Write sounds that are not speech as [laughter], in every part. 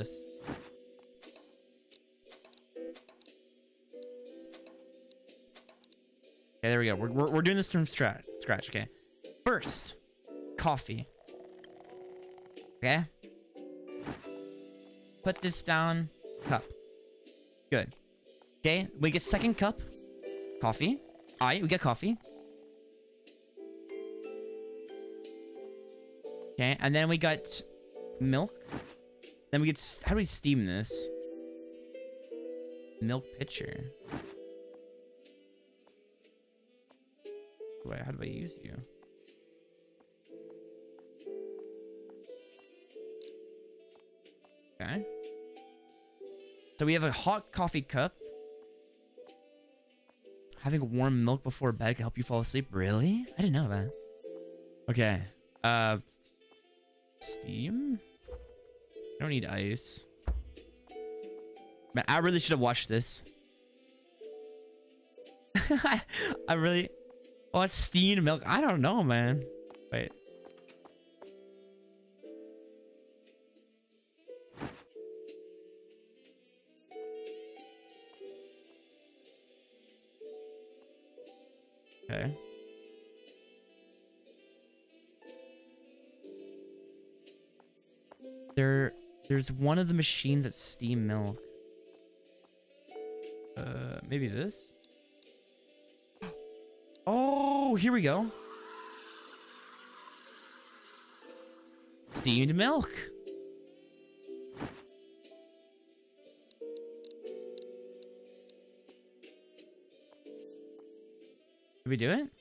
this. Okay, there we go. We're, we're, we're doing this from scratch. Scratch. Okay. First, coffee. Okay. Put this down. Cup. Good. Okay. We get second cup. Coffee. Alright, we get coffee. Okay, and then we got milk. Then we get... How do we steam this? Milk pitcher. Wait, how do I use you? Okay. So we have a hot coffee cup. Having warm milk before bed can help you fall asleep. Really? I didn't know that. Okay. Uh, steam? I don't need ice. Man, I really should have watched this. [laughs] I really... What steamed milk? I don't know, man. There's one of the machines that steam milk. Uh, maybe this? Oh, here we go. Steamed milk. Did we do it?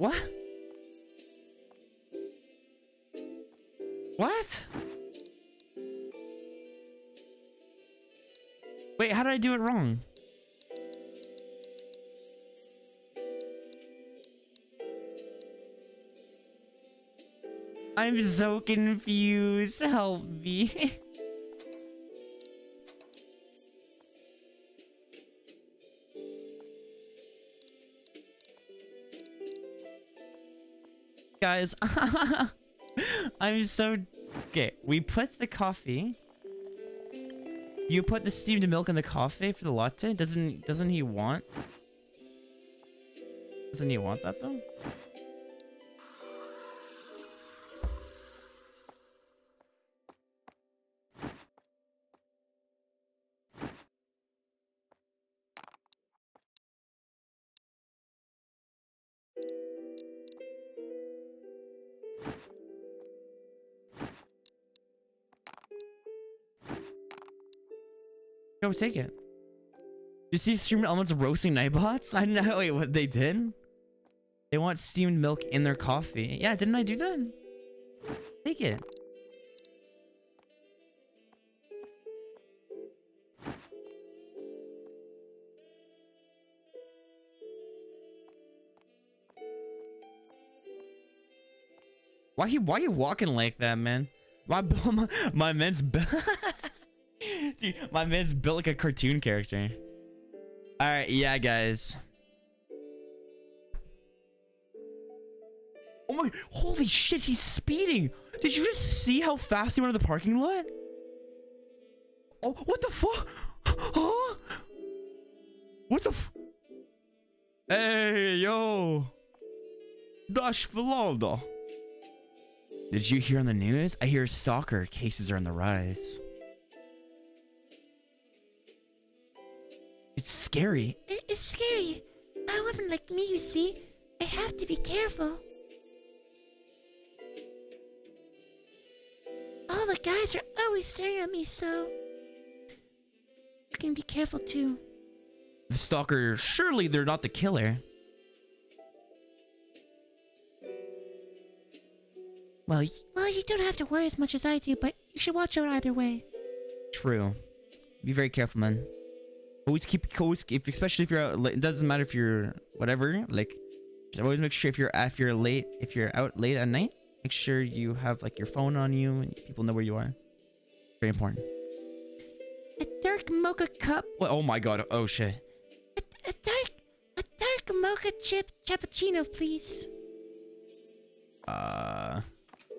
What? What? Wait, how did I do it wrong? I'm so confused. Help me. [laughs] Guys, [laughs] I'm so... Okay, we put the coffee... You put the steamed milk in the coffee for the latte? Doesn't doesn't he want? Doesn't he want that though? Go take it. You see streamer elements roasting nightbots? I know wait what they did. They want steamed milk in their coffee. Yeah, didn't I do that? Take it. Why he why you walking like that, man? My [laughs] my, my man's [laughs] [laughs] Dude, my man's built like a cartoon character. Alright, yeah, guys. Oh my, holy shit, he's speeding. Did you just see how fast he went to the parking lot? Oh, what the fuck? Huh? What the f- Hey, yo. Dash Velada. Did you hear on the news? I hear stalker cases are on the rise. It's scary. It's scary. A woman like me, you see, I have to be careful. All the guys are always staring at me, so I can be careful too. The stalker, surely they're not the killer. Well, well, you don't have to worry as much as I do, but you should watch out either way. True. Be very careful, man. Always keep always if especially if you're out late, it doesn't matter if you're whatever like always make sure if you're if you're late if you're out late at night Make sure you have like your phone on you and people know where you are. Very important. A dark mocha cup. Oh my god. Oh shit. A, a dark, a dark mocha chip cappuccino, please. Uh,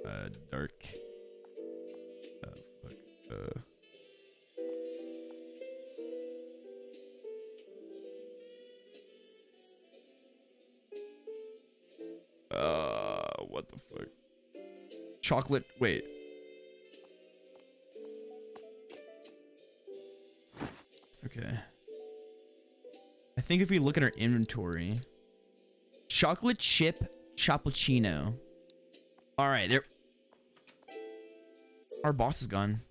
uh, dark. Uh, fuck. Uh. The fuck? Chocolate. Wait. Okay. I think if we look at our inventory, chocolate chip cappuccino. All right, there. Our boss is gone.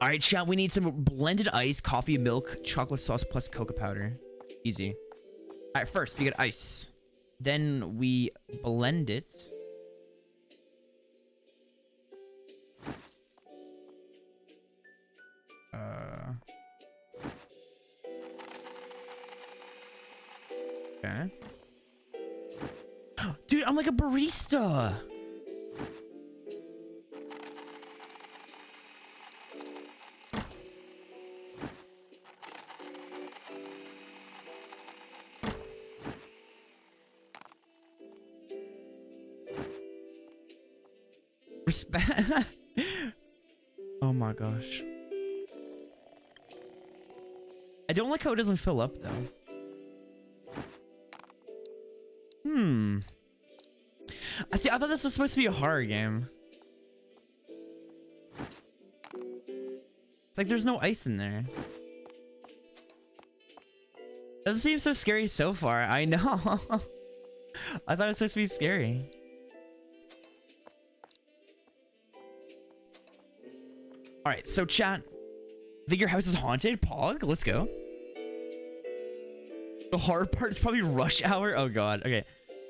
All right, chat. We need some blended ice, coffee, milk, chocolate sauce plus cocoa powder. Easy. All right, first we get ice. Then we blend it. Uh. Okay. [gasps] Dude, I'm like a barista. Gosh. I don't like how it doesn't fill up though. Hmm. I see. I thought this was supposed to be a horror game. It's like there's no ice in there. Doesn't seem so scary so far. I know. [laughs] I thought it was supposed to be scary. All right, so chat. Think your house is haunted? Pog, let's go. The hard part is probably rush hour. Oh god. Okay.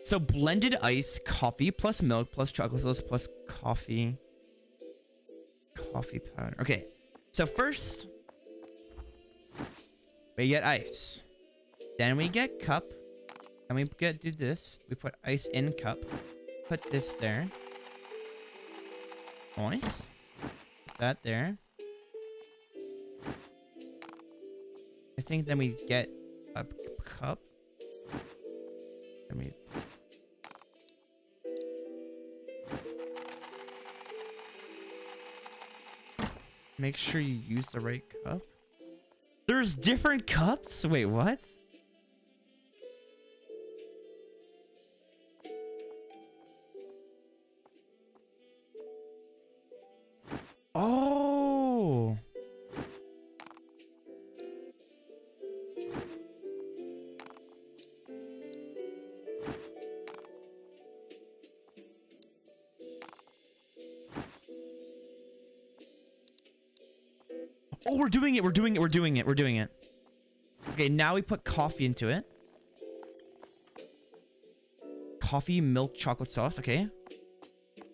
So blended ice, coffee plus milk plus chocolate sauce plus coffee. Coffee powder. Okay. So first we get ice. Then we get cup. And we get do this. We put ice in cup. Put this there. Nice. That there. I think then we get a cup. Then we Make sure you use the right cup. There's different cups? Wait, what? We're doing it. We're doing it. We're doing it. We're doing it. Okay, now we put coffee into it. Coffee, milk, chocolate sauce. Okay.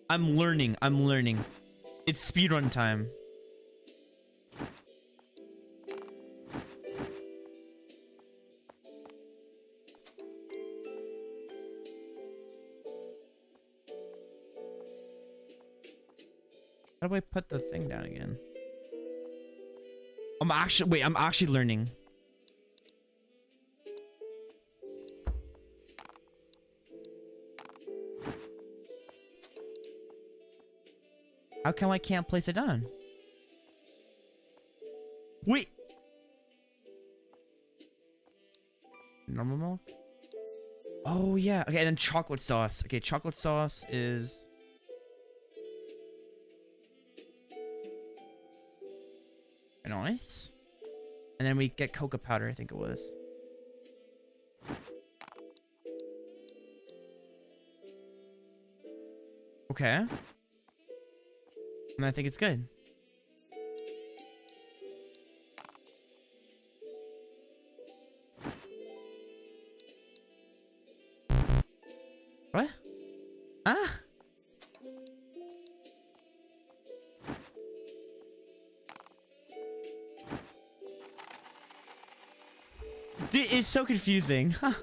I'm learning. I'm learning. It's speedrun time. How do I put the thing down again? I'm actually wait, I'm actually learning. How come I can't place it down? Wait. Normal milk? Oh yeah. Okay, and then chocolate sauce. Okay, chocolate sauce is Nice. And then we get cocoa powder, I think it was. Okay. And I think it's good. It's so confusing. Huh.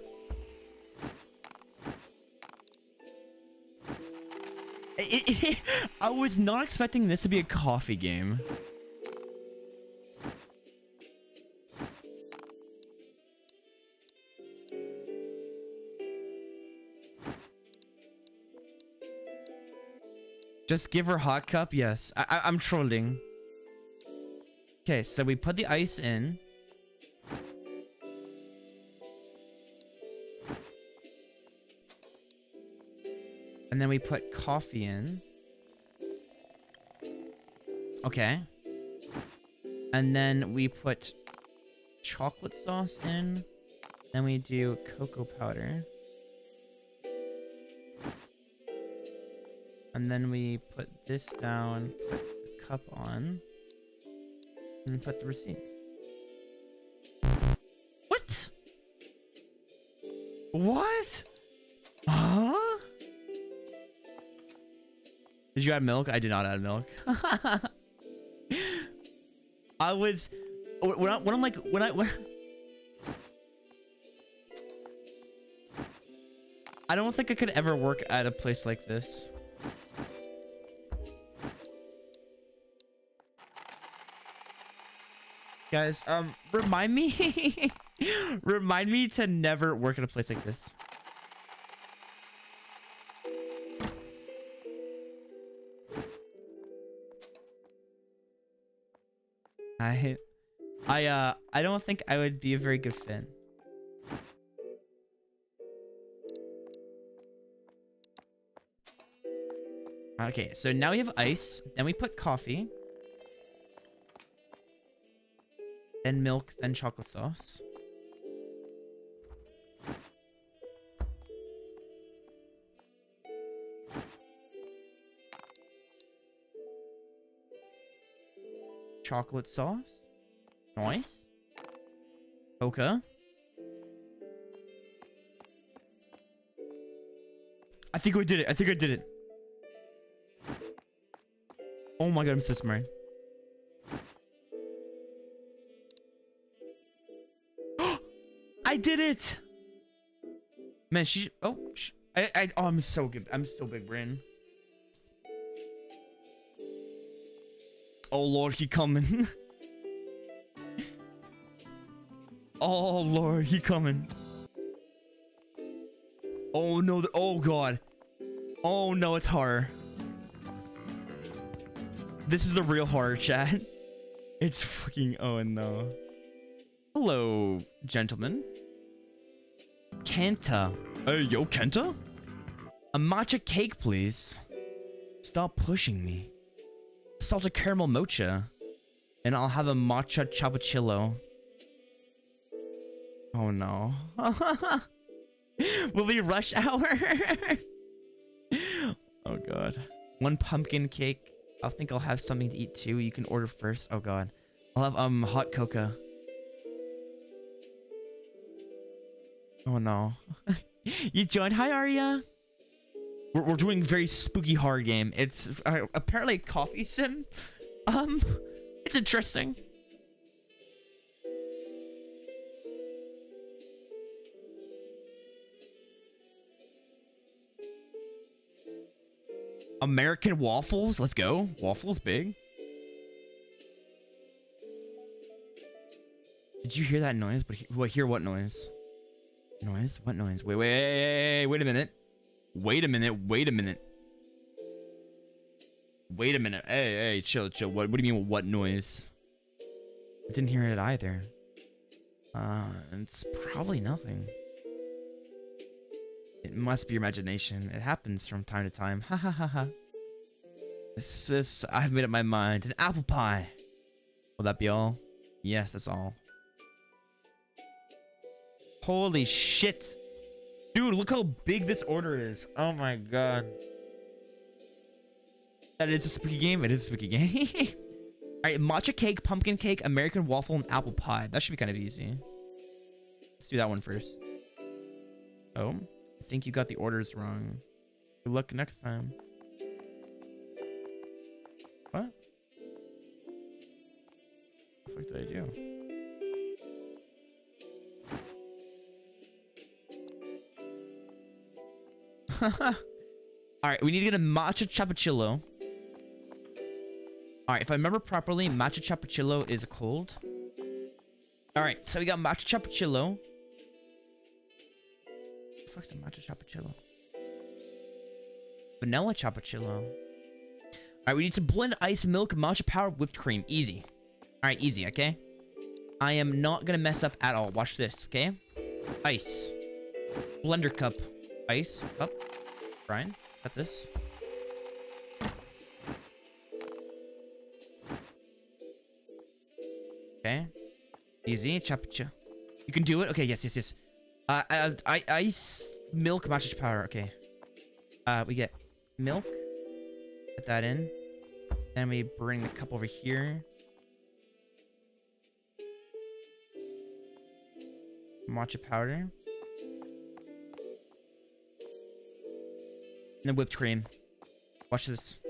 it, it, I was not expecting this to be a coffee game. Just give her hot cup? Yes. I, I I'm trolling. Okay, so we put the ice in. And then we put coffee in. Okay. And then we put chocolate sauce in. Then we do cocoa powder. And then we put this down, put the cup on, and put the receipt. What? What? Did you add milk? I did not add milk. [laughs] I was when, I, when I'm like when I when I don't think I could ever work at a place like this. Guys, um, remind me, [laughs] remind me to never work at a place like this. I, I, uh, I don't think I would be a very good fit. Okay, so now we have ice. Then we put coffee. Then milk, then chocolate sauce. Chocolate sauce. Nice. Okay. I think we did it. I think I did it. Oh my god, I'm so smart. [gasps] I did it! Man, she... Oh, she, I, I... Oh, I'm so good. I'm so big brain. Oh, Lord, he coming. [laughs] oh, Lord, he coming. Oh, no. Oh, God. Oh, no, it's horror. This is a real horror chat. [laughs] It's fucking... Oh, no. Hello, gentlemen. Kenta. Hey, yo, Kenta? A matcha cake, please. Stop pushing me. Salted caramel mocha. And I'll have a matcha chapachillo. Oh no. [laughs] Will be rush hour? [laughs] oh god. One pumpkin cake. I think I'll have something to eat too. You can order first. Oh god. I'll have um hot cocoa. Oh no. [laughs] you joined? Hi, Arya. We're, we're doing very spooky horror game. It's uh, apparently a coffee sim. Um, it's interesting. American waffles. Let's go. Waffles big. Did you hear that noise? But what? Hear what noise? Noise? What noise? Wait, wait, wait a minute. Wait a minute. Wait a minute. Wait a minute. Hey, hey, chill, chill. What, what do you mean, what noise? I didn't hear it either. Uh, it's probably nothing. It must be your imagination. It happens from time to time. Ha ha ha ha. This is... I've made up my mind. An apple pie. Will that be all? Yes, that's all. Holy shit. Dude, look how big this order is. Oh my god. That is a spooky game. It is a spooky [laughs] game. Alright, matcha cake, pumpkin cake, American waffle, and apple pie. That should be kind of easy. Let's do that one first. Oh, I think you got the orders wrong. Good luck next time. What? What the fuck did I do? [laughs] All right, we need to get a matcha chapachillo. All right, if I remember properly, matcha chapachillo is cold. All right, so we got matcha chapachillo. The matcha chapachillo? Vanilla chapachillo. All right, we need to blend ice, milk, matcha powder, whipped cream. Easy. All right, easy, okay? I am not gonna mess up at all. Watch this, okay? Ice. Blender cup. Ice. Cup. Brian, got this. Okay. Easy. Chop. You can do it. Okay. Yes. Yes. Yes. Uh, I, I, ice, milk, matcha powder. Okay. Uh, we get milk. Put that in. Then we bring the cup over here. Matcha powder. And then whipped cream. Watch this.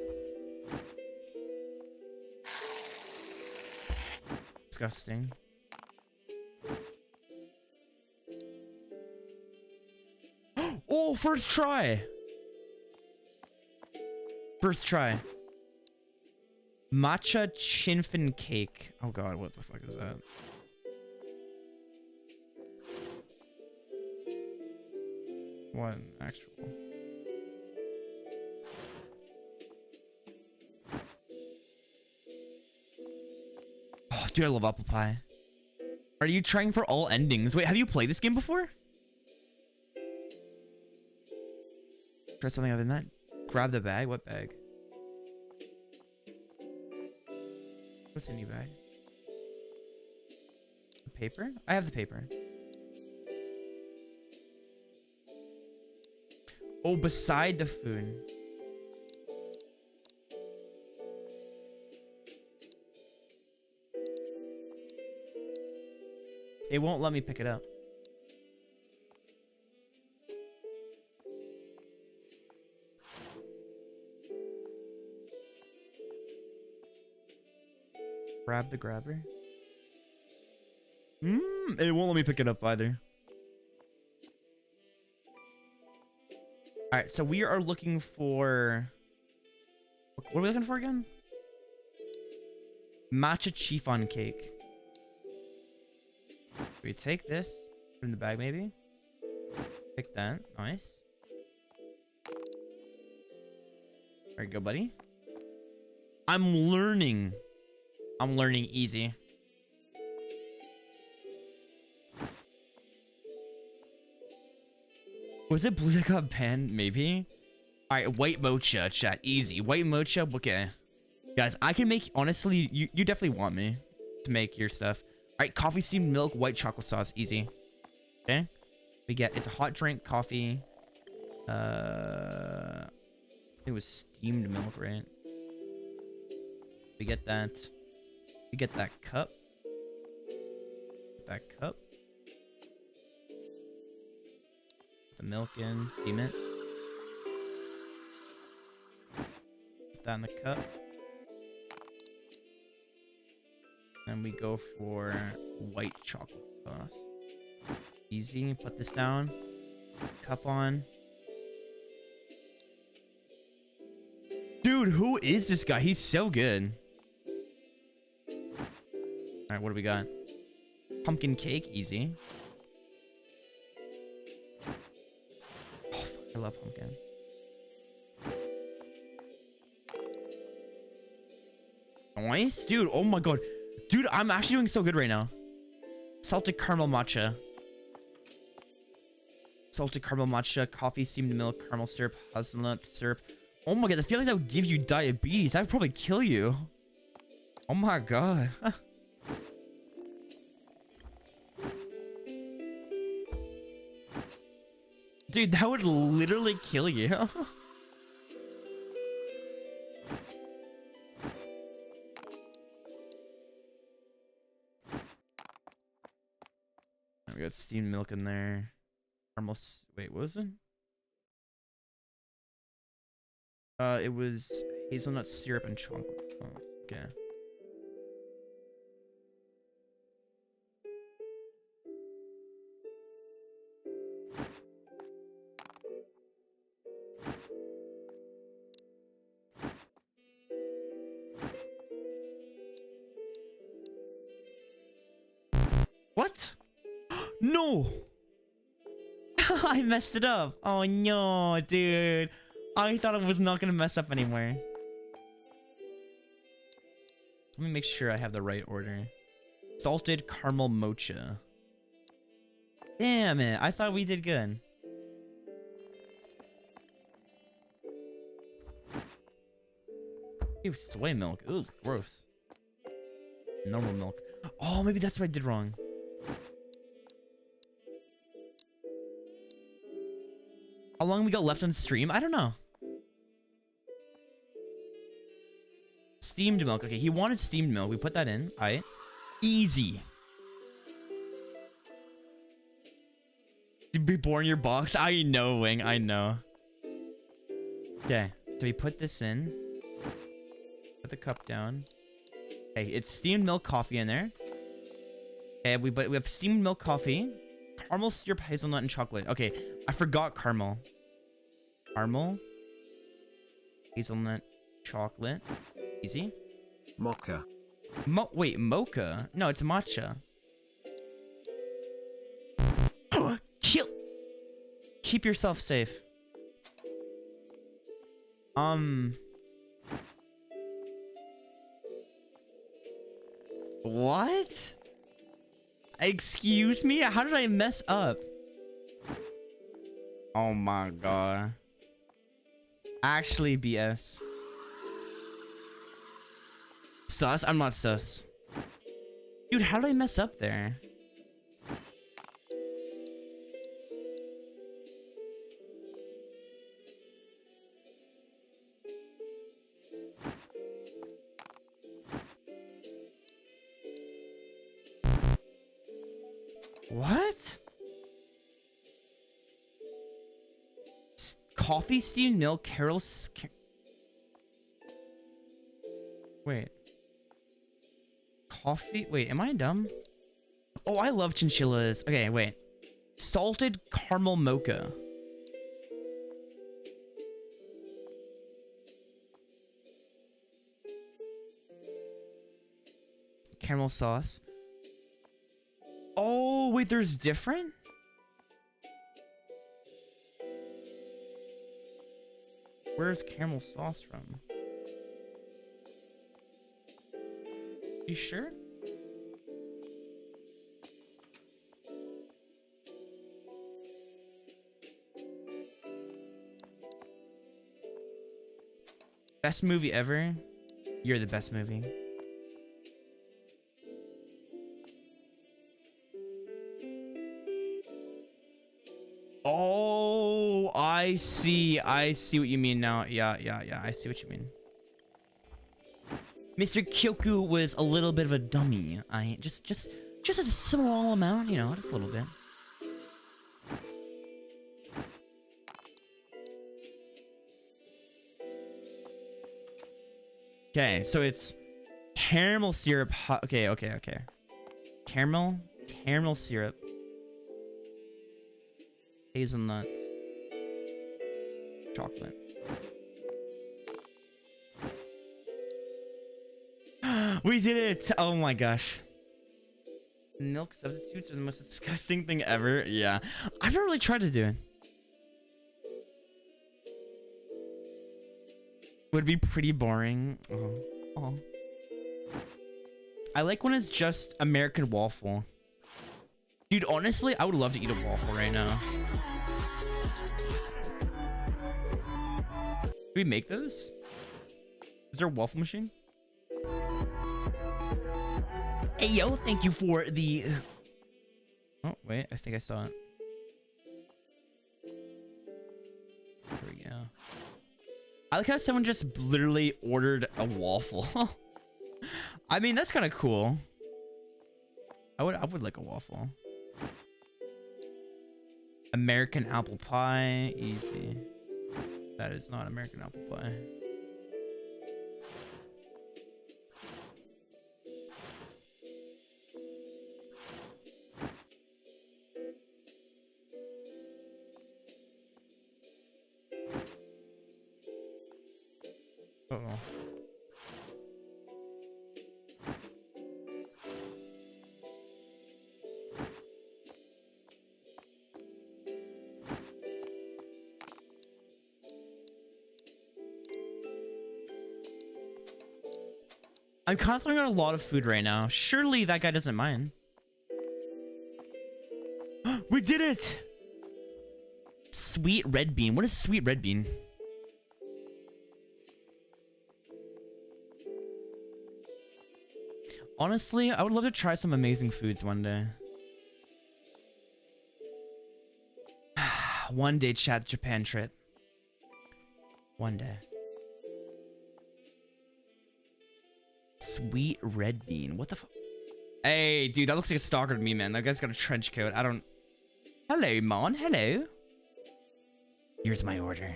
Disgusting. [gasps] oh, first try. First try. Matcha chinfin cake. Oh god, what the fuck is that? An actual. Dude, I love apple pie. Are you trying for all endings? Wait, have you played this game before? Try something other than that. Grab the bag. What bag? What's in your bag? Paper? I have the paper. Oh, beside the food. It won't let me pick it up. Grab the grabber. Mmm, it won't let me pick it up either. Alright, so we are looking for... What are we looking for again? Matcha chiffon cake. We take this, in the bag maybe. Take that, nice. There you go, buddy. I'm learning. I'm learning easy. Was it blue that got banned? Maybe. All right, white mocha, chat. Easy. White mocha. Okay. Guys, I can make, honestly, you, you definitely want me to make your stuff. Right, coffee steamed milk, white chocolate sauce. Easy. Okay. We get, it's a hot drink, coffee. Uh, it was steamed milk, right? We get that. We get that cup. That cup. the milk in, steam it. Put that in the cup. And we go for white chocolate sauce. Easy. Put this down. Cup on. Dude, who is this guy? He's so good. Alright, what do we got? Pumpkin cake, easy. Oh, I love pumpkin. Nice, dude. Oh my god. Dude, I'm actually doing so good right now. Salted caramel matcha. Salted caramel matcha, coffee, steamed milk, caramel syrup, hazelnut syrup. Oh my god, I feel like that would give you diabetes. That would probably kill you. Oh my god. [laughs] Dude, that would literally kill you. [laughs] steamed milk in there. Almost. Wait, what was it? Uh, it was hazelnut syrup and chocolate sauce. Okay. Messed it up. Oh no, dude. I thought it was not gonna mess up anymore. Let me make sure I have the right order. Salted caramel mocha. Damn it. I thought we did good. Ew, soy milk. Ugh, gross. Normal milk. Oh, maybe that's what I did wrong. How long we got left on stream? I don't know. Steamed milk. Okay, he wanted steamed milk. We put that in. All right. Easy. To be born your box. [laughs] I know, Wing. I know. Okay. So we put this in. Put the cup down. Okay, it's steamed milk coffee in there. Okay, we but we have steamed milk coffee, caramel syrup, hazelnut, and chocolate. Okay, I forgot caramel. Caramel, hazelnut, chocolate. Easy. Mocha. Mo wait, mocha? No, it's matcha. [gasps] Kill. Keep yourself safe. Um. What? Excuse me? How did I mess up? Oh my god. Actually, BS. Sus? I'm not sus. Dude, how did I mess up there? Coffee, steamed milk, Carol's... Car Wait. Coffee? Wait, am I dumb? Oh, I love chinchillas. Okay, wait. Salted caramel mocha. Caramel sauce. Oh, wait, there's different? Where's caramel sauce from? You sure? Best movie ever? You're the best movie. I see. I see what you mean now. Yeah, yeah, yeah. I see what you mean. Mr. Kyoku was a little bit of a dummy. I just, just, just a small amount, you know, just a little bit. Okay, so it's caramel syrup. Okay, okay, okay. Caramel, caramel syrup, hazelnut, chocolate. [gasps] we did it! Oh my gosh. Milk substitutes are the most disgusting thing ever. Yeah. I've never really tried to do it. Would be pretty boring. Oh. oh. I like when it's just American waffle. Dude, honestly, I would love to eat a waffle right now. Do we make those? Is there a waffle machine? Hey, yo, thank you for the... Oh, wait, I think I saw it. There we go. I like how someone just literally ordered a waffle. [laughs] I mean, that's kind of cool. I would, I would like a waffle. American apple pie, easy. That is not American apple pie. Oh. I'm throwing out a lot of food right now. Surely that guy doesn't mind. [gasps] we did it! Sweet red bean. What is sweet red bean? Honestly, I would love to try some amazing foods one day. [sighs] one day, chat Japan trip. One day. Sweet red bean. What the fuck? Hey, dude, that looks like a stalker to me, man. That guy's got a trench coat. I don't... Hello, Mon. Hello. Here's my order.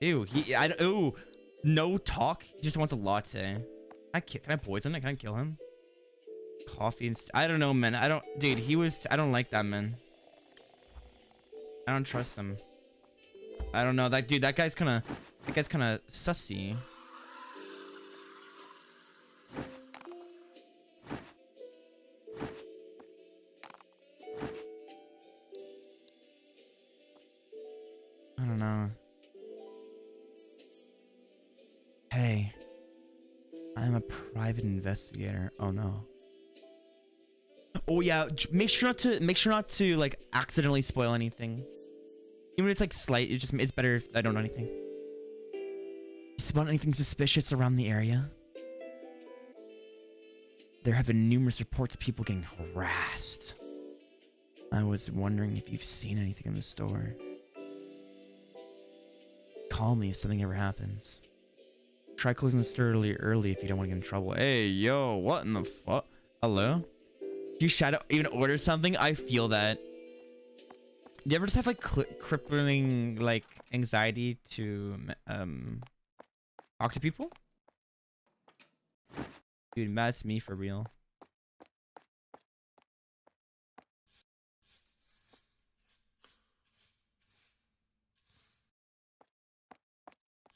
Ew, he... I, ooh, no talk. He just wants a latte. I can. Can I poison it? Can I kill him? Coffee and... I don't know, man. I don't... Dude, he was... I don't like that, man. I don't trust him. I don't know. That dude, that guy's kind of... That guy's kind of sussy. Private investigator. Oh no. Oh yeah, make sure not to make sure not to like accidentally spoil anything. Even if it's like slight, it just it's better if I don't know anything. You spot anything suspicious around the area? There have been numerous reports of people getting harassed. I was wondering if you've seen anything in the store. Call me if something ever happens. Try closing the store early, early if you don't want to get in trouble. Hey, yo, what in the fuck? Hello? You shadow even order something? I feel that. Do you ever just have like crippling like anxiety to um talk to people? Dude, that's me for real.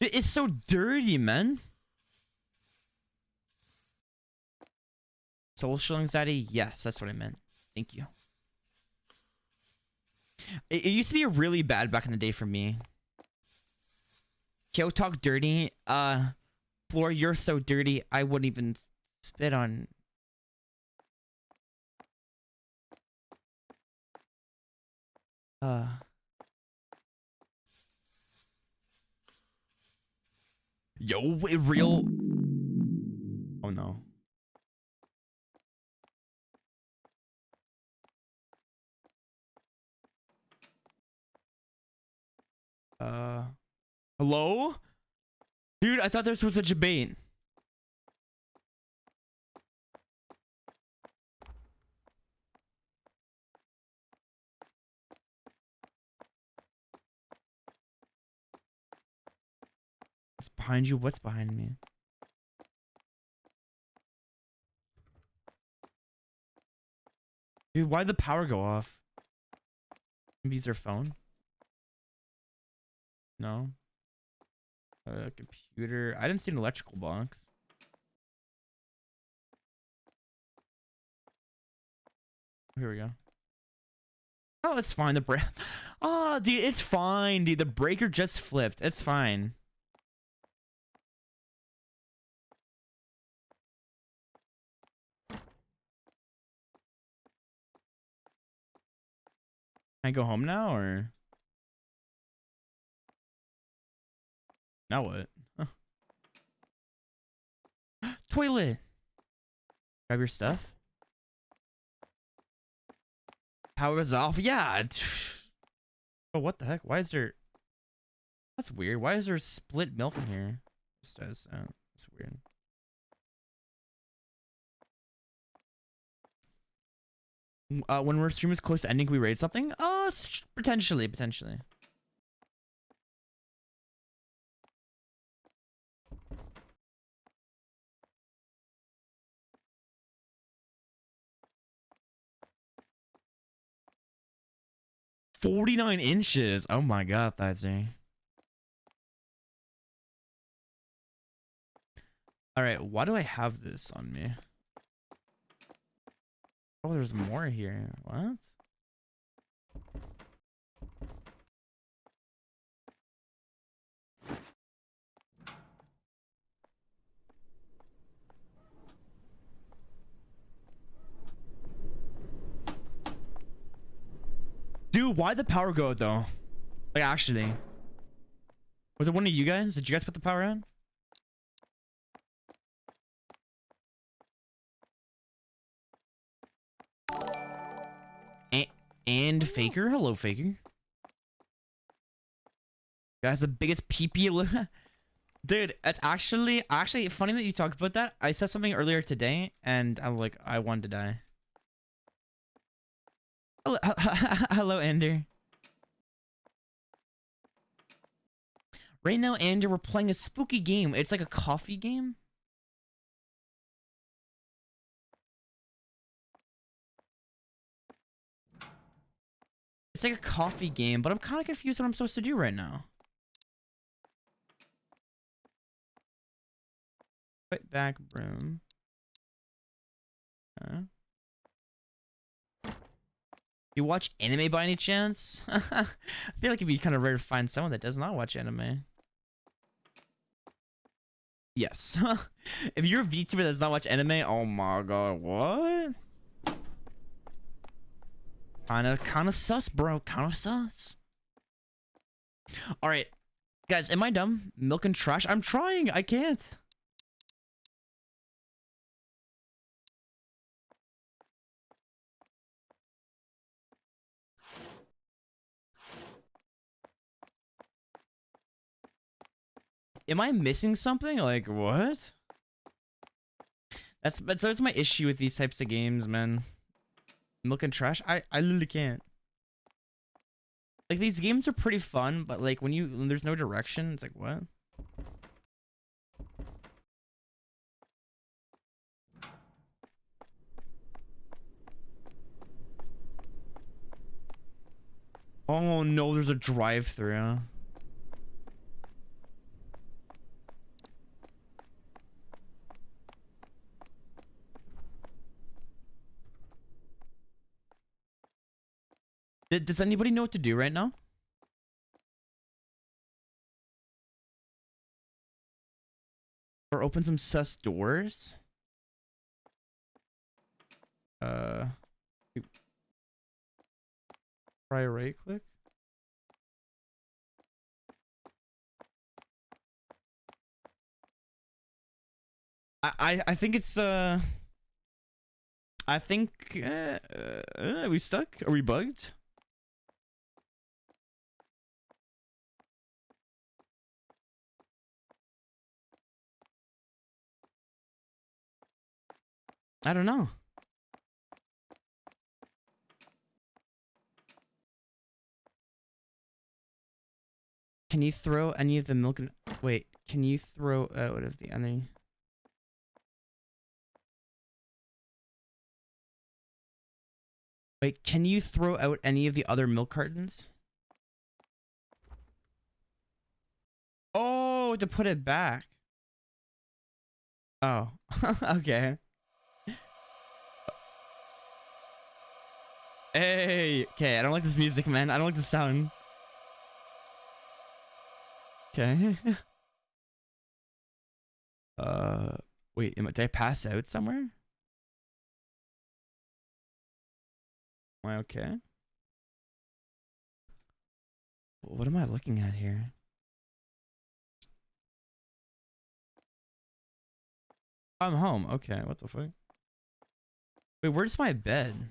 It's so dirty, man. Social anxiety? Yes, that's what I meant. Thank you. It, it used to be really bad back in the day for me. Kyo talk dirty. Uh, Floor, you're so dirty. I wouldn't even spit on. Uh. Yo, real. Oh no. Uh, hello? Dude, I thought this was a debate. What's behind you? What's behind me? Dude, why'd the power go off? Maybe use their phone? No. A computer. I didn't see an electrical box. Here we go. Oh, it's fine. The break. Oh, [laughs] ah, dude, it's fine, dude. The breaker just flipped. It's fine. I go home now, or? Now what? Huh. [gasps] Toilet! Grab your stuff. Power's off. Yeah. [sighs] Oh, what the heck? Why is there... That's weird. Why is there split milk in here? Sound... That's weird. Uh, when our stream is close to ending, can we raid something? Oh, potentially, potentially. 49 inches. Oh my god, that's a. Alright, why do I have this on me? Oh, there's more here. What? Dude, why the power go though? Like actually. Was it one of you guys? Did you guys put the power on? And, Faker? Hello, Faker. Guys, the biggest PP. [laughs] Dude, it's actually actually funny that you talk about that. I said something earlier today, and I'm like, I wanted to die. [laughs] Hello, hello, Ender. Right now, Ender, we're playing a spooky game. It's like a coffee game. It's like a coffee game, but I'm kind of confused what I'm supposed to do right now. Put back room. Huh? You watch anime by any chance? [laughs] I feel like it'd be kind of rare to find someone that does not watch anime. Yes. [laughs] if you're a VTuber that does not watch anime, oh my god, what? Kinda, kinda sus, bro. Kinda sus. Alright. Guys, am I dumb? Milk and trash? I'm trying. I can't. Am I missing something? Like, what? That's, that's, that's my issue with these types of games, man. Milk and trash? I, I literally can't. Like, these games are pretty fun, but, like, when you, when there's no direction, it's like, what? Oh no, there's a drive-through. Does anybody know what to do right now? Or open some sus doors? Uh... Try right click? I, I, I think it's, uh... I think, uh, uh, are we stuck? Are we bugged? I don't know. Can you throw any of the milk and wait, can you throw out of the other Wait, can you throw out any of the other milk cartons? Oh, to put it back. Oh, [laughs] okay. Hey, okay, I don't like this music, man. I don't like the sound. Okay. [laughs] uh, wait, am I, did I pass out somewhere? Am I okay? What am I looking at here? I'm home. Okay, what the fuck? Wait, where's my bed?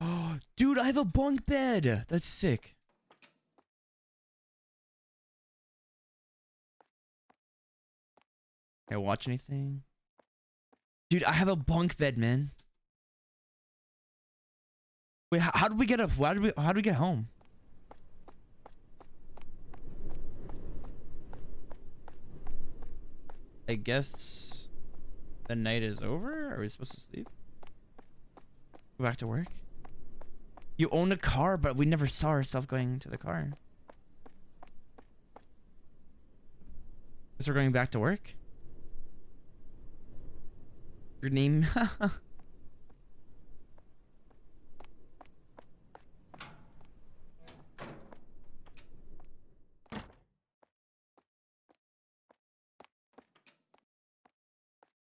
[gasps] Dude, I have a bunk bed. That's sick. Can I watch anything? Dude, I have a bunk bed, man. Wait, how, how did we get up? How did we? How did we get home? I guess the night is over. Are we supposed to sleep? Go back to work. You own a car, but we never saw ourselves going to the car. Guess we're going back to work. Your name? [laughs]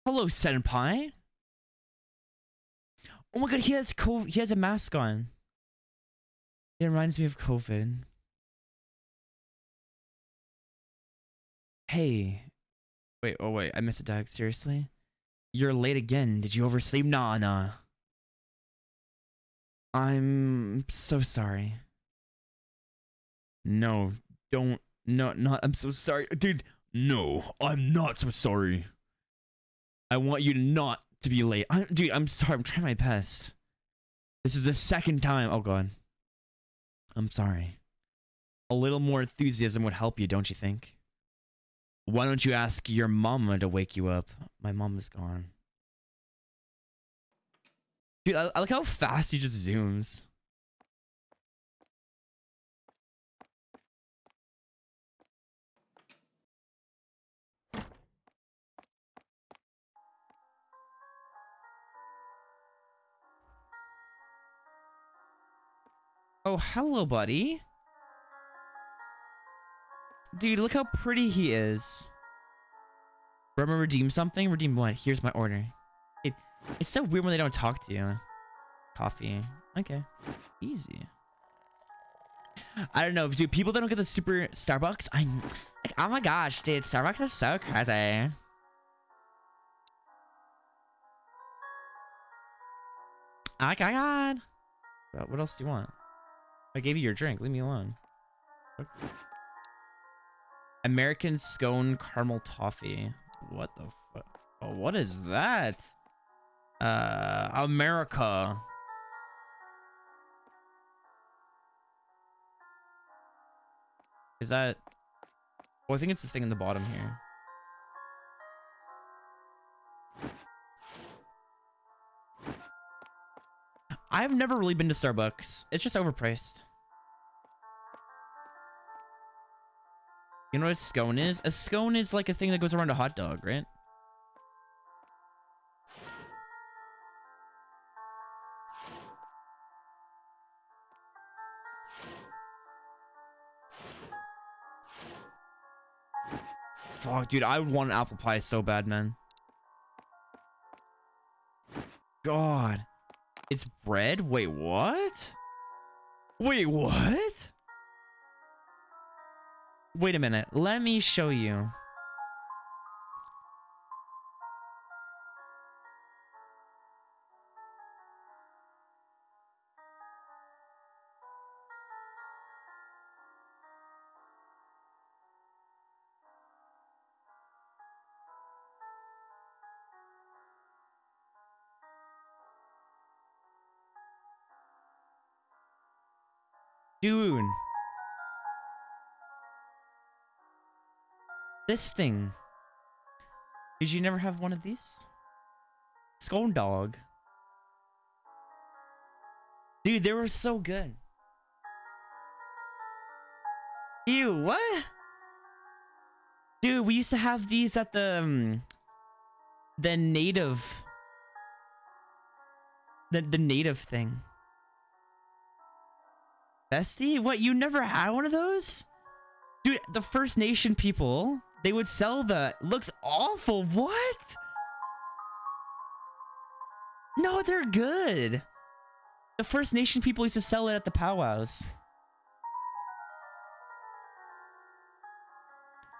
Hello, Senpai. Oh my god, he has co he has a mask on. It reminds me of COVID. Hey. Wait, oh wait, I missed a dog. Seriously? You're late again. Did you oversleep? Nah, nah. I'm so sorry. No, don't. No, not. I'm so sorry. Dude, no, I'm not so sorry. I want you not to be late. I'm, dude, I'm sorry. I'm trying my best. This is the second time. Oh, God. I'm sorry. A little more enthusiasm would help you, don't you think? Why don't you ask your mama to wake you up? My mom is gone. Dude, I, I like how fast he just zooms. Oh, hello, buddy. Dude, look how pretty he is. Remember redeem something? Redeem what? Here's my order. It, it's so weird when they don't talk to you. Coffee. Okay. Easy. I don't know, dude. People that don't get the super Starbucks, I'm like, oh my gosh, dude. Starbucks is so crazy. Oh my god. What else do you want? I gave you your drink. Leave me alone. What? American scone caramel toffee. What the fuck? Oh, what is that? Uh, America. Is that? Well, I think it's the thing in the bottom here. I've never really been to Starbucks. It's just overpriced. You know what a scone is? A scone is like a thing that goes around a hot dog, right? Fuck, dude, I would want an apple pie so bad, man. God. It's bread? Wait, what? Wait, what? Wait a minute. Let me show you. Dude. This thing. Did you never have one of these? Scone dog. Dude, they were so good. Ew, what? Dude, we used to have these at the um, the native the the native thing. Bestie? What, you never had one of those? Dude, the First Nation people, they would sell the... Looks awful. What? No, they're good. The First Nation people used to sell it at the powwows.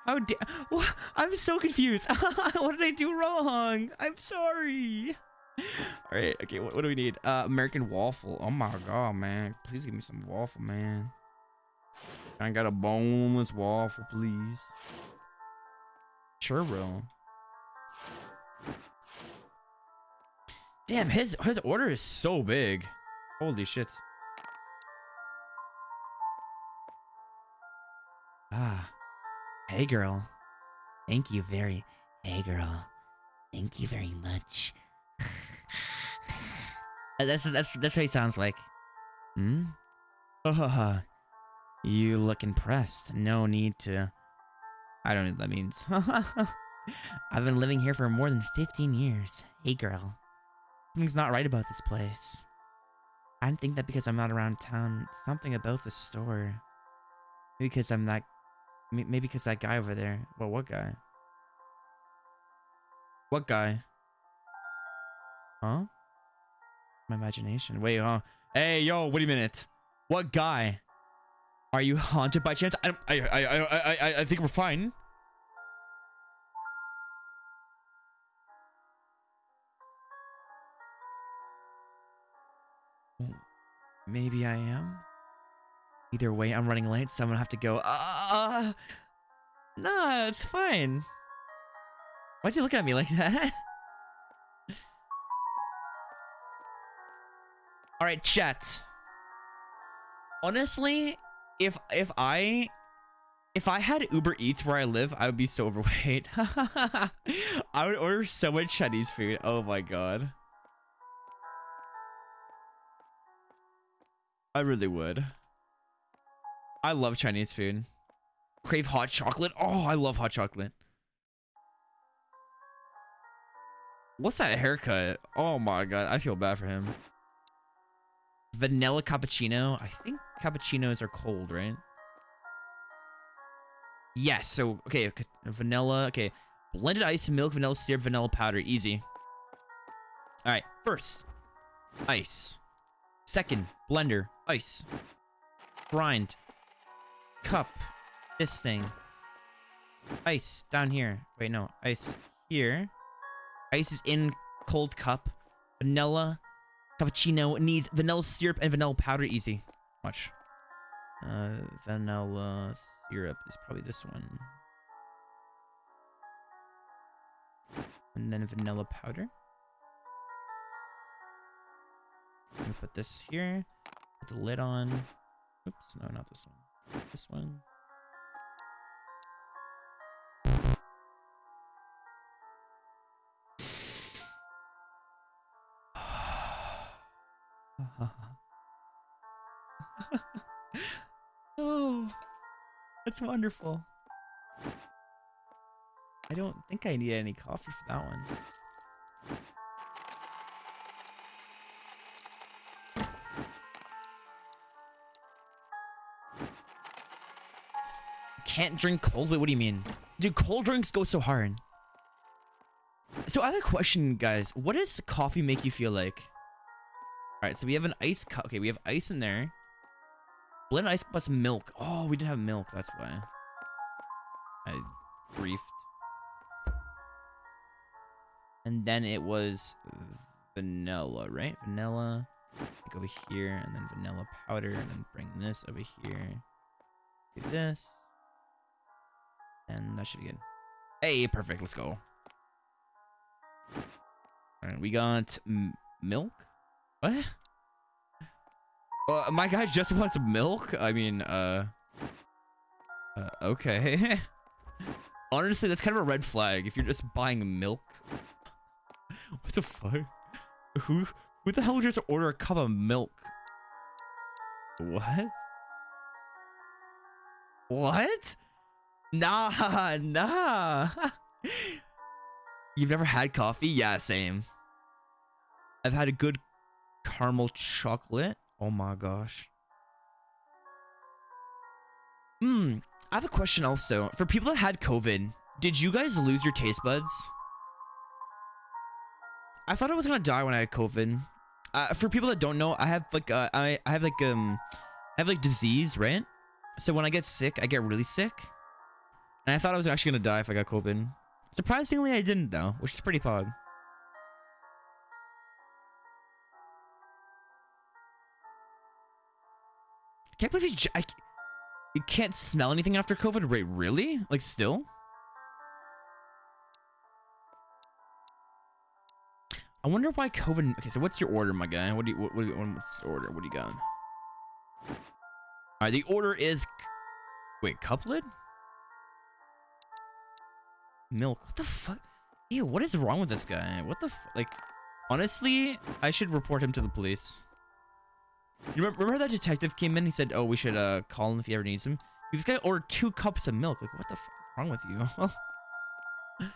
How dare... I'm so confused. [laughs] what did I do wrong? I'm sorry. All right. Okay. What, what do we need? Uh, American waffle. Oh my god, man! Please give me some waffle, man. I got a boneless waffle, please. Churro. Damn, his his order is so big. Holy shit. Ah. Hey, girl. Thank you very... Hey, girl. Thank you very much. [laughs] That's that's that's what he sounds like. Hmm. Oh, [laughs] you look impressed. No need to. I don't know what that means. [laughs] I've been living here for more than 15 years. Hey, girl. Something's not right about this place. I think that because I'm not around town. Something about the store. Maybe because I'm that. Maybe because that guy over there. Well, what guy? What guy? Huh? My imagination. Wait, huh? Hey, yo, wait a minute. What guy? Are you haunted by chance? I, I, I, I, I, I, think we're fine. Maybe I am. Either way, I'm running late, so I'm gonna have to go. Uh, nah, it's fine. Why's he looking at me like that? [laughs] All right, chat. Honestly, if if I if I had Uber Eats where I live, I would be so [laughs] overweight. I would order so much Chinese food. Oh my god. I really would. I love Chinese food. Crave hot chocolate. Oh, I love hot chocolate. What's that haircut? Oh my god, I feel bad for him. Vanilla cappuccino. I think cappuccinos are cold, right? Yes. So okay, vanilla. Okay, blended ice, milk, vanilla syrup, vanilla powder. Easy. All right. First, ice. Second, blender, ice. Grind. Cup. This thing. Ice down here. Wait, no. Ice here. Ice is in cold cup. Vanilla. Cappuccino needs vanilla syrup and vanilla powder. Easy. Watch. Uh, vanilla syrup is probably this one. And then vanilla powder. I'm gonna put this here. Put the lid on. Oops, no, not this one. This one. [sighs] [sighs] [laughs] that's wonderful. I don't think I need any coffee for that one. Can't drink cold? Wait, what do you mean? Dude, cold drinks go so hard. So I have a question, guys. What does coffee make you feel like? All right, so we have an ice cup. Okay, we have ice in there. Blended ice plus milk. Oh, we didn't have milk. That's why. I briefed. And then it was vanilla, right? Vanilla. Like over here, and then vanilla powder, and then bring this over here. Do this. And that should be good. Hey, perfect. Let's go. All right, we got milk. What? Uh, my guy just [laughs] wants milk. I mean, uh, uh okay. [laughs] Honestly, that's kind of a red flag if you're just buying milk. [laughs] what the fuck? Who who the hell would just order a cup of milk? What? What? Nah, nah. You've never had coffee? Yeah, same. I've had a good caramel chocolate. Oh my gosh. Hmm. I have a question also. For people that had COVID, did you guys lose your taste buds? I thought I was gonna die when I had COVID. Uh, for people that don't know, I have like uh, I I have like um I have like disease, right? So when I get sick, I get really sick. And I thought I was actually gonna die if I got COVID. Surprisingly, I didn't though, which is pretty pog. Can't believe you. you can't smell anything after COVID. Wait, really? Like still? I wonder why COVID. Okay, so what's your order, my guy? What do you? What, what, what's the order? What do you got? All right, the order is. Wait, couplet? Milk. What the fuck? Ew, what is wrong with this guy? What the like? Honestly, I should report him to the police. You remember, remember that detective came in? He said, "Oh, we should uh call him if he ever needs him." This guy ordered two cups of milk. Like, what the fuck is wrong with you? [laughs]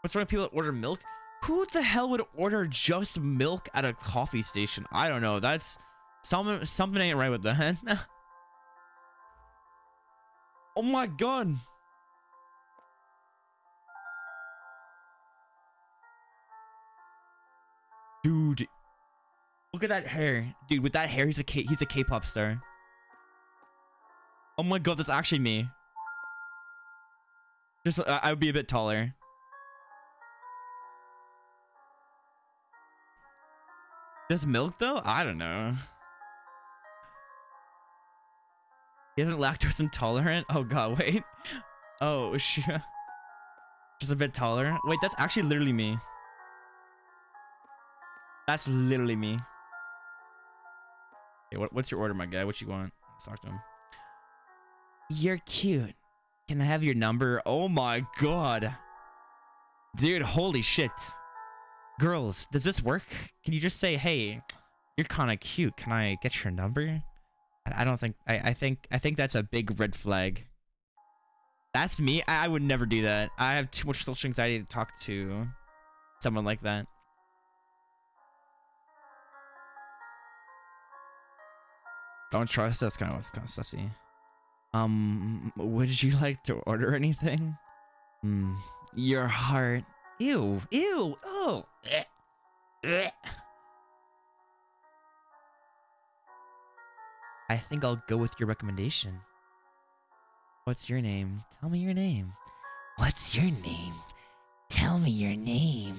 What's wrong with people that order milk? Who the hell would order just milk at a coffee station? I don't know. That's something. Something ain't right with that. [laughs] oh my god. Dude, Look at that hair, dude. With that hair, he's a K he's a K-pop star. Oh my god, that's actually me. Just I I would be a bit taller. Does milk though? I don't know. Isn't lactose intolerant? Oh god, [laughs] wait. Oh shit. Just a bit taller. Wait, that's actually literally me. That's literally me. Okay, what, what's your order, my guy? What you want? Let's talk to him. You're cute. Can I have your number? Oh my god. Dude, holy shit. Girls, does this work? Can you just say, hey, you're kind of cute. Can I get your number? I I don't think, I, I think, I think that's a big red flag. That's me. I, I would never do that. I have too much social anxiety to talk to someone like that. Don't trust. That's kind of what's kind of sussy. Um, would you [laughs] like to order anything? Hmm. Your heart. Ew. Ew. Oh. Eh. Eh. I think I'll go with your recommendation. What's your name? Tell me your name. What's your name? Tell me your name.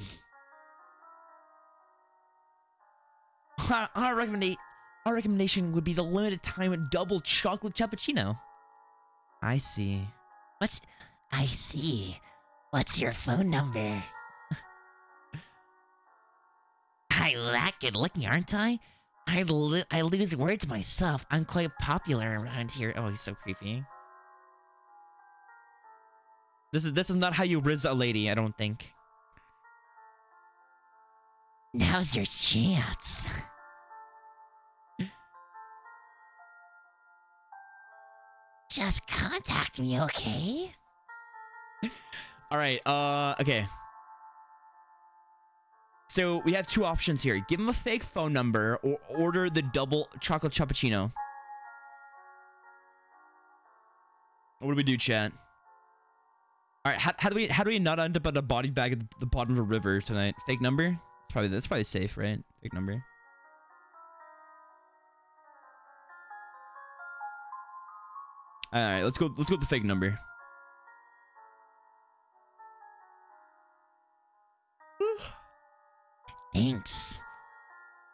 [laughs] Our, our, recommenda- our recommendation would be the limited time double chocolate cappuccino. I see. What's. I see. What's your phone number? [laughs] I that good looking, aren't I? I, lo- I lose words myself. I'm quite popular around here. Oh, he's so creepy. This is this is not how you riz a lady, I don't think. Now's your chance. Just contact me, okay? [laughs] All right. Uh. Okay. So we have two options here. Give him a fake phone number or order the double chocolate cappuccino. What do we do, chat? All right. How, how do we how do we not end up at a body bag at the bottom of a river tonight? Fake number? It's probably that's probably safe, right? Fake number. All right. Let's go. Let's go with the fake number. Thanks.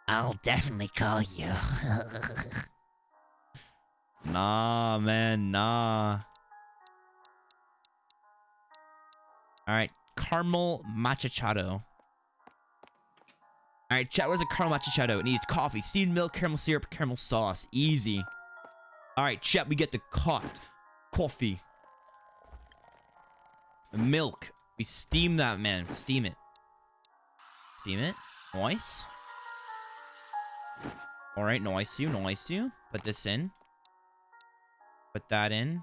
I'll definitely call you. [laughs] Nah, man, nah. All right, caramel macchiato. All right, chat. Where's a caramel macchiato? It needs coffee, steamed milk, caramel syrup, caramel sauce. Easy. All right, chat. We get the cot coffee, milk. We steam that man. Steam it. Steam it. Nice. All right, nice you, nice you. Put this in. Put that in.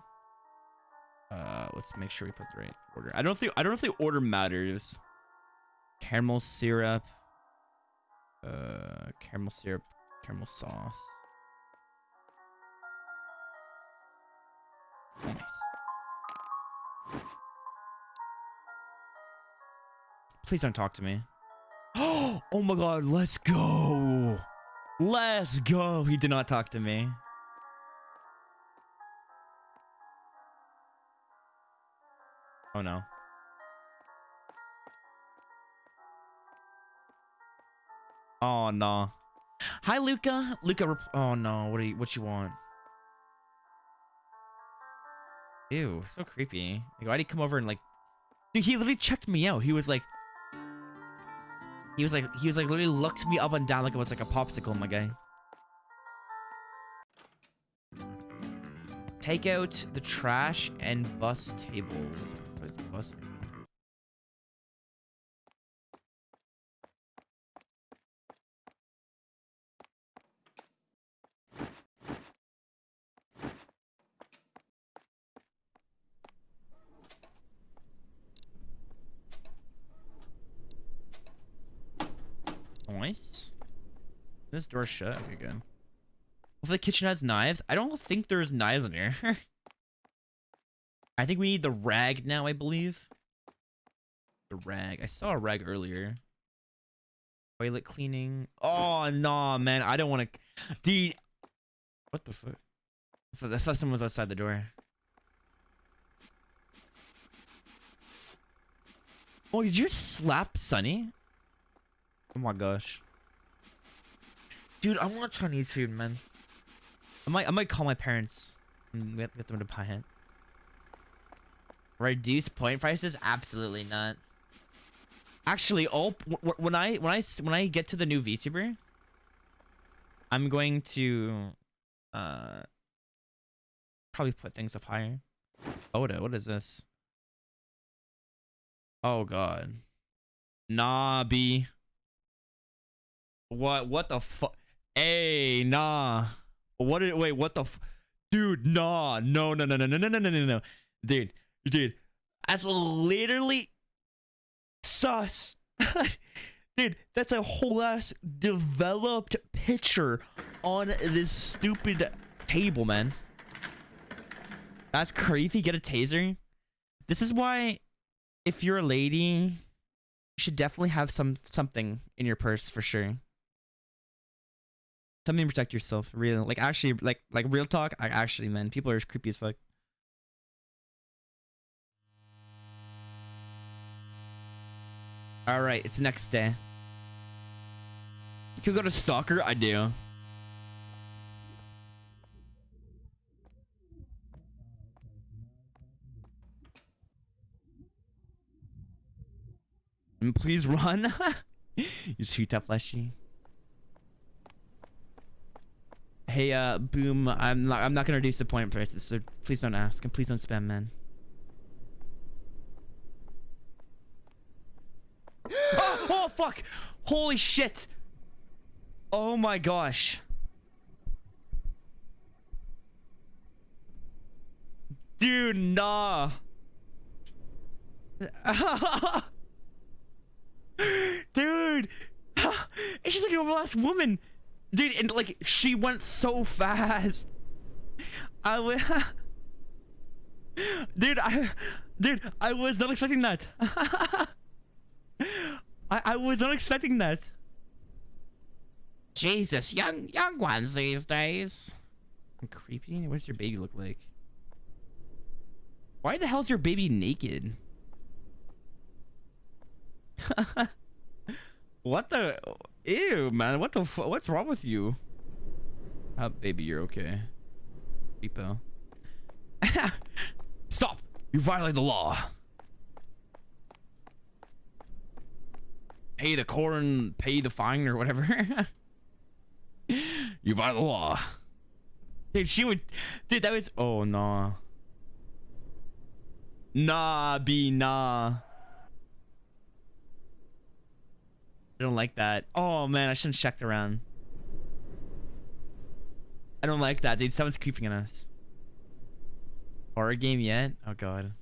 Uh, let's make sure we put the right order. I don't think I don't know if the order matters. Caramel syrup. Uh, caramel syrup, caramel sauce. Please don't talk to me. [gasps] Oh my god, let's go. Let's go. He did not talk to me. Oh no. Oh no. Hi Luca. Luca Oh no, what do you what you want? Ew, so creepy. Like why'd he come over and like Dude, he literally checked me out. He was like He was like he was like literally looked me up and down like it was like a popsicle, my guy. Take out the trash and bus tables. Bus? Nice. This door shut. Okay, good. If the kitchen has knives, I don't think there's knives in here. [laughs] I think we need the rag now, I believe. The rag. I saw a rag earlier. Toilet cleaning. Oh no, man. I don't want to. Dude. What the fuck? I thought someone was outside the door. Oh, did you slap Sunny? Oh my gosh. Dude, I want Chinese food, man. I might I might call my parents and get, get them to buy it. Reduce point prices? Absolutely not. Actually, all when I when I when I get to the new VTuber, I'm going to uh probably put things up higher. Oda, what is this? Oh god. Nah, B. What what the fuck? Hey, nah. What did wait, what the Dude, nah. No, no, no, no, no, no, no, no, no, no. Dude, dude. That's literally sus. [laughs] dude, that's a whole ass developed picture on this stupid table, man. That's crazy. Get a taser. This is why if you're a lady, you should definitely have some something in your purse for sure. Something protect yourself. Real, like actually, like like real talk. I actually, man, people are creepy as fuck. All right, it's next day. You could go to Stalker. I do. And please run. [laughs] you sweet tough fleshy. Hey, uh, boom. I'm not. I'm not gonna reduce the point prices, so please don't ask, and please don't spam, man. [gasps] oh, fuck! Holy shit! Oh my gosh! Dude, nah. [laughs] Dude! [laughs] and she's like an overlast woman! Dude, and like, she went so fast! I was... [laughs] Dude, I... Dude, I was not expecting that! [laughs] I, I was not expecting that! Jesus, young young ones these days. Creepy? What does your baby look like? Why the hell's your baby naked? [laughs] What the? Ew, man. What the? What's wrong with you? Oh, baby, you're okay. Repo. [laughs] Stop! You violate the law. Pay the corn, pay the fine, or whatever. [laughs] you violate the law. Dude, she would. Dude, that was. Oh, nah. Nah, be nah. I don't like that. Oh man, I shouldn't checked around. I don't like that, dude. Someone's creeping on us. Horror game yet? Oh god.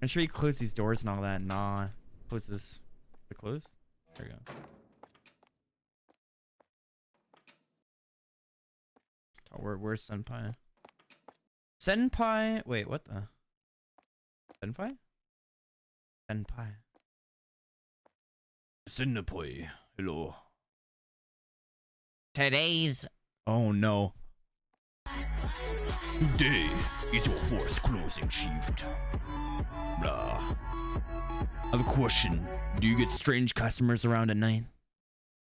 I'm sure you close these doors and all that. Nah. Close this. They're closed? There we go. Oh, where, where's Senpai? Senpai? Wait, what the? Senpai? Senpai. Senpai. Hello. Today's. Oh no. Today is your first closing shift. Blah. I have a question. Do you get strange customers around at night?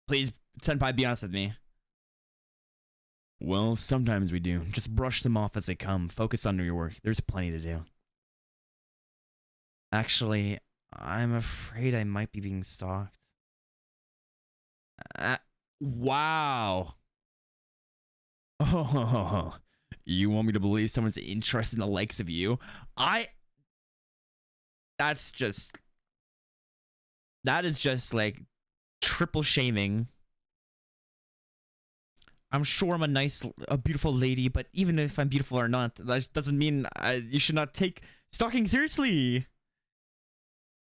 Please, Senpai, be honest with me. Well, sometimes we do. Just brush them off as they come. Focus on your work. There's plenty to do. Actually, I'm afraid I might be being stalked. Uh, wow. Oh, you want me to believe someone's interested in the likes of you? I. That's just. That is just like triple shaming. I'm sure I'm a nice, a beautiful lady, but even if I'm beautiful or not, that doesn't mean I, you should not take stalking seriously.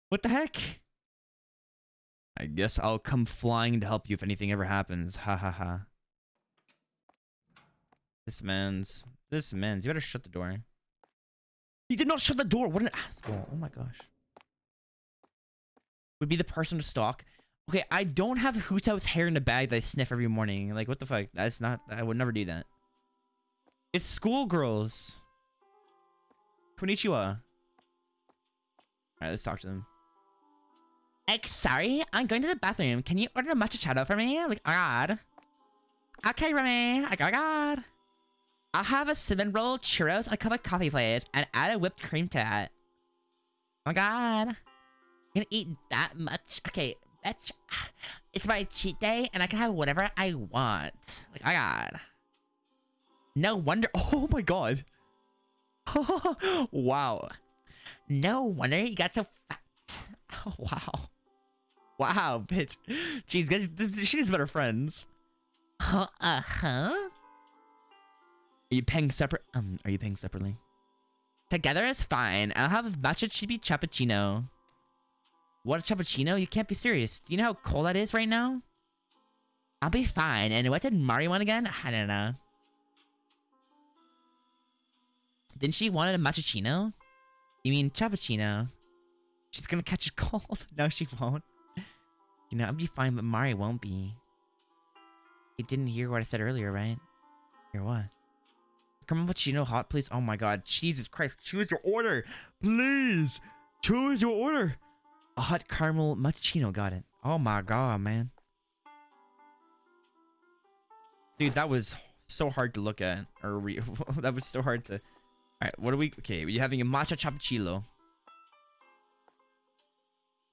What the heck? I guess I'll come flying to help you if anything ever happens. Ha ha ha. This man's... This man's... You better shut the door. He did not shut the door! What an asshole. Oh my gosh. Would be the person to stalk. Okay, I don't have Hu Tao's hair in a bag that I sniff every morning. Like, what the fuck? That's not. I would never do that. It's schoolgirls. Konnichiwa. All right, let's talk to them. Ex, sorry, I'm going to the bathroom. Can you order a matcha chado for me? Like, oh god. Okay, Remy. Like, oh god. I'll have a cinnamon roll, churros, and a cup of coffee, please, and add a whipped cream to it. Oh my god. Gonna eat that much? Okay, bitch. [sighs] It's my cheat day, and I can have whatever I want. Like, oh god. No wonder. [laughs] Oh my god. [laughs] wow. No wonder you got so fat. Oh, [laughs] wow. Wow, bitch. Jeez, guys, this, she needs better friends. Huh? Uh huh. Are you paying separate? Um, are you paying separately? Together is fine. I'll have a matcha chibi cappuccino. What a cappuccino? You can't be serious. Do you know how cold that is right now? I'll be fine. And what did Mari want again? I don't know. Didn't she want a matchachino? You mean cappuccino? She's gonna catch a cold. [laughs] no, she won't. You know, I'll be fine, but Mari won't be. He didn't hear what I said earlier, right? Hear what? Cappuccino hot, please. Oh my god, Jesus Christ! Choose your order, please. Choose your order. A hot caramel macchiato. Got it. Oh my god, man. Dude, that was so hard to look at. Or [laughs] that was so hard to. All right, what are we? Okay, we're having a matcha cappuccino.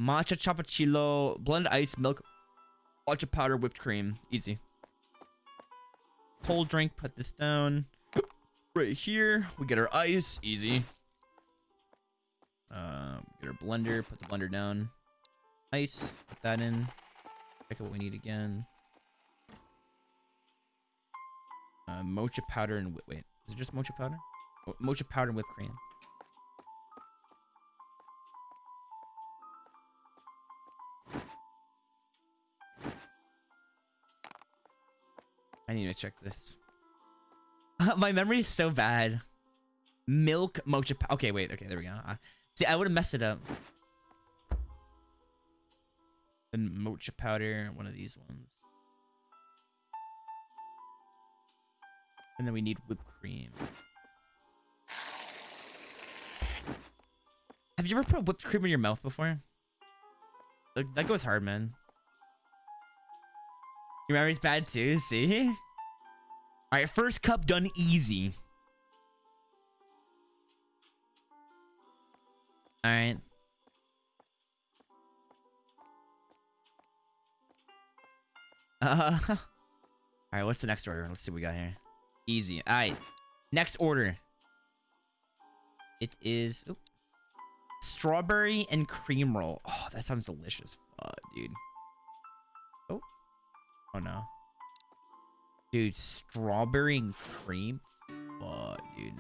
Matcha cappuccino, blended ice, milk, matcha powder, whipped cream. Easy. Cold drink. Put this down. Right here, we get our ice. Easy. Um, get our blender. Put the blender down. Ice. Put that in. Check out what we need again. Uh, mocha powder and wait, is it just mocha powder? Mocha powder and whipped cream. Need to check this. [laughs] My memory is so bad. Milk mocha. Okay, wait. Okay, there we go. Uh, see, I would have messed it up. And mocha powder, one of these ones. And then we need whipped cream. Have you ever put whipped cream in your mouth before? Like, that goes hard, man. Your memory's bad too, see? Alright, first cup done easy. Alright. Uh, [laughs] Alright, what's the next order? Let's see what we got here. Easy. Alright. Next order. It is... Oop, strawberry and cream roll. Oh, that sounds delicious. Fuck, dude. Oh. Oh, no. Dude, strawberry and cream? Fuck, dude.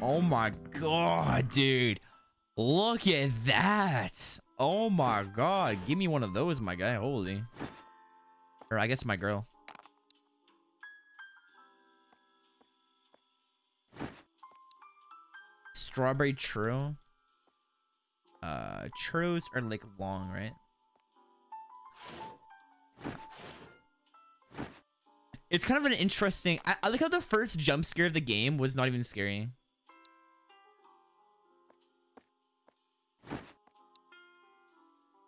Oh my god, dude. Look at that. Oh my god. Give me one of those, my guy. Holy. Or I guess my girl. Strawberry churro. Uh, churros are like long, right? It's kind of an interesting... I, I like how the first jump scare of the game was not even scary.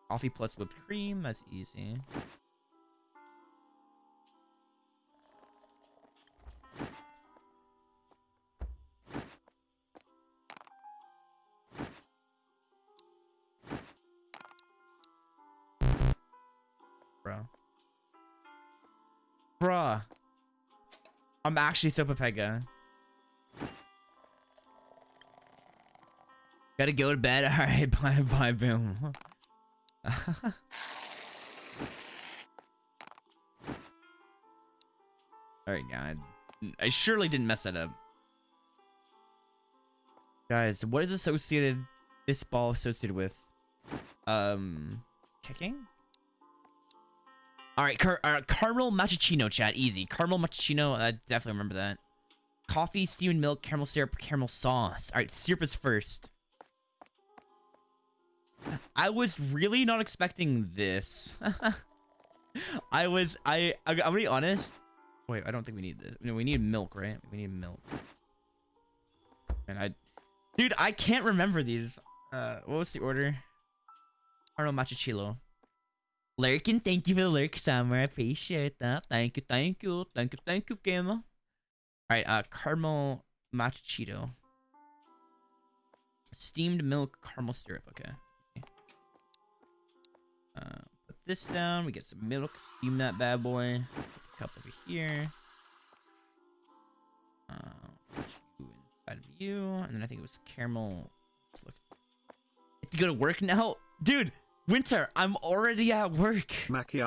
Coffee plus whipped cream. That's easy. Bro. Bruh. I'm actually so Pepega. Gotta go to bed. [laughs] Alright, bye bye, boom. [laughs] Alright, God. I surely didn't mess that up. Guys, what is associated this ball associated with? Um kicking? Alright, car uh, caramel macchiato chat, easy. Caramel macchiato, I definitely remember that. coffee, steamed milk, caramel syrup, caramel sauce. All right, syrup is first. I was really not expecting this. [laughs] I was I I- I'm gonna be honest. Wait, I don't think we need this. No, we need milk, right? We need milk. And I, dude, I can't remember these. Uh, what was the order? Arnold Machachilo. Lurkin, thank you for the lurk, Summer. I appreciate that. Thank you, thank you, thank you, thank you, Gamma. All right, uh, caramel machachito. Steamed milk caramel syrup. Okay. Uh, put this down. We get some milk. Steam that bad boy. Cup over here. Uh, inside of you, and then I think it was caramel. Let's look. You go to work now, dude. Winter, I'm already at work. Macchiato